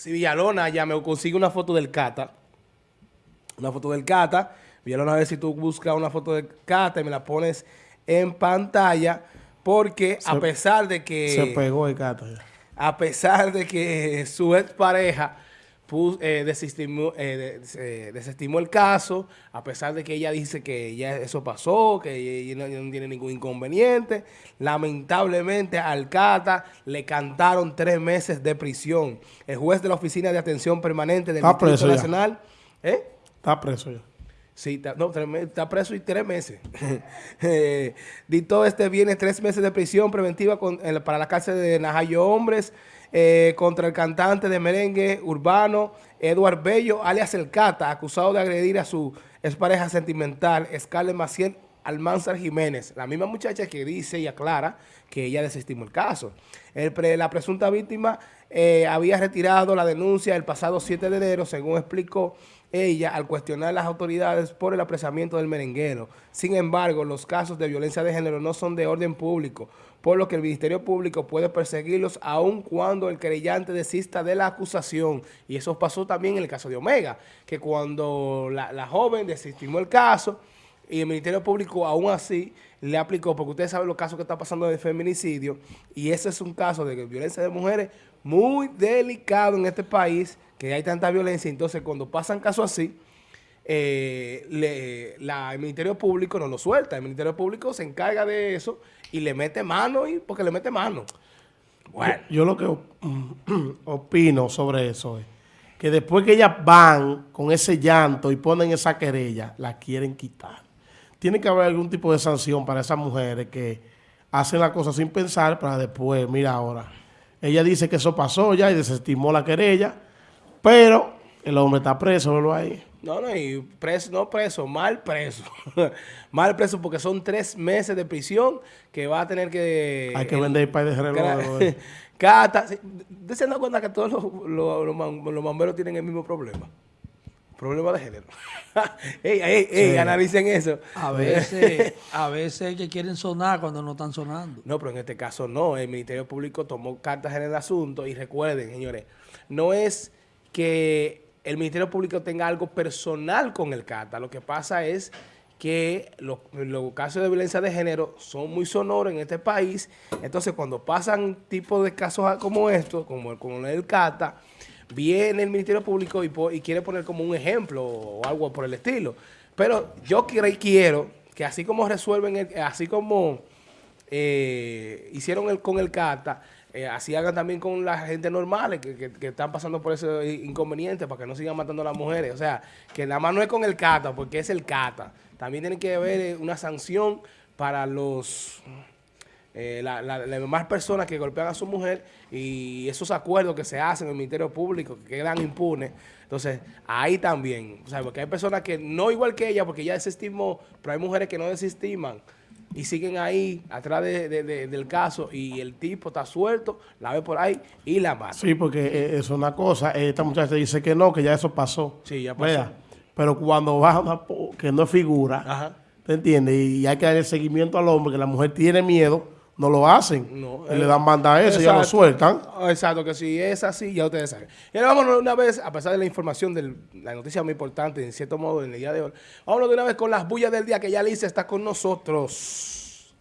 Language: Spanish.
si Villalona ya me consigue una foto del Cata, una foto del Cata, Villalona a ver si tú buscas una foto del Cata y me la pones en pantalla, porque a pesar de que... Se pegó el Cata A pesar de que su expareja eh, desestimó, eh, desestimó, el caso, a pesar de que ella dice que ya eso pasó, que ella no, tiene ningún inconveniente. Lamentablemente al Cata le cantaron tres meses de prisión. El juez de la Oficina de Atención Permanente del Distrito Nacional... ¿eh? Está preso ya. Sí, está, no, está preso y tres meses. eh, dictó este viernes tres meses de prisión preventiva para la cárcel de Najayo Hombres eh, contra el cantante de merengue urbano Eduard Bello, alias El Cata, acusado de agredir a su expareja sentimental, Scarlett Maciel Almanzar Jiménez, la misma muchacha que dice y aclara que ella desestimó el caso. la presunta víctima eh, había retirado la denuncia el pasado 7 de enero, según explicó ella al cuestionar las autoridades por el apresamiento del merenguero. Sin embargo, los casos de violencia de género no son de orden público, por lo que el Ministerio Público puede perseguirlos aun cuando el querellante desista de la acusación. Y eso pasó también en el caso de Omega, que cuando la, joven desestimó el caso y el Ministerio Público aún así le aplicó, porque ustedes saben los casos que están pasando de feminicidio, y ese es un caso de violencia de mujeres muy delicado en este país, que hay tanta violencia, entonces cuando pasan casos así, eh, el Ministerio Público no lo suelta, el Ministerio Público se encarga de eso y le mete mano, y porque le mete mano. Bueno. Yo, lo que opino sobre eso es que después que ellas van con ese llanto y ponen esa querella, la quieren quitar. Tiene que haber algún tipo de sanción para esas mujeres que hacen la cosa sin pensar para después, mira ahora, ella dice que eso pasó ya y desestimó la querella, pero el hombre está preso, ¿no ahí? No, no, y preso, no preso, mal preso. mal preso porque son tres meses de prisión que va a tener que... Hay que vender el país de reloj. Cata, ¿se dan cuenta que todos los, los, los, bomberos tienen el mismo problema? Problema de género. ey, ey, ey, analicen eso. A veces, a veces que quieren sonar cuando no están sonando. No, pero en este caso no. El Ministerio Público tomó cartas en el asunto y recuerden, señores, no es que el Ministerio Público tenga algo personal con el CATA. Lo que pasa es que los, casos de violencia de género son muy sonoros en este país. Entonces, cuando pasan tipos de casos como estos, como el, como el CATA, viene el Ministerio Público y, quiere poner como un ejemplo o algo por el estilo. Pero yo quiero que así como resuelven, así como eh, hicieron el, con el CATA, eh, así hagan también con la gente normal que, están pasando por ese inconveniente para que no sigan matando a las mujeres. O sea, que nada más no es con el CATA, porque es el CATA. También tiene que haber eh, una sanción para los... Eh, las demás personas que golpean a su mujer y esos acuerdos que se hacen en el Ministerio Público que quedan impunes. Entonces, ahí también, o sea, porque hay personas que no igual que ella, porque ella desestimó, pero hay mujeres que no desestiman y siguen ahí atrás del caso y el tipo está suelto, la ve por ahí y la mata. Sí, porque eh, es una cosa, esta muchacha dice que no, que ya eso pasó. Sí, ya pasó. pero cuando va que no es figura, ¿te entiendes? Y hay que dar el seguimiento al hombre, que la mujer tiene miedo, no lo hacen. No, le dan banda a eso y ya lo sueltan. Exacto, que si es así, ya ustedes saben. Y ahora vámonos una vez, a pesar de la información, de la noticia muy importante, en cierto modo, en el día de hoy, vámonos de una vez con las bullas del día, que ya Alicia está con nosotros.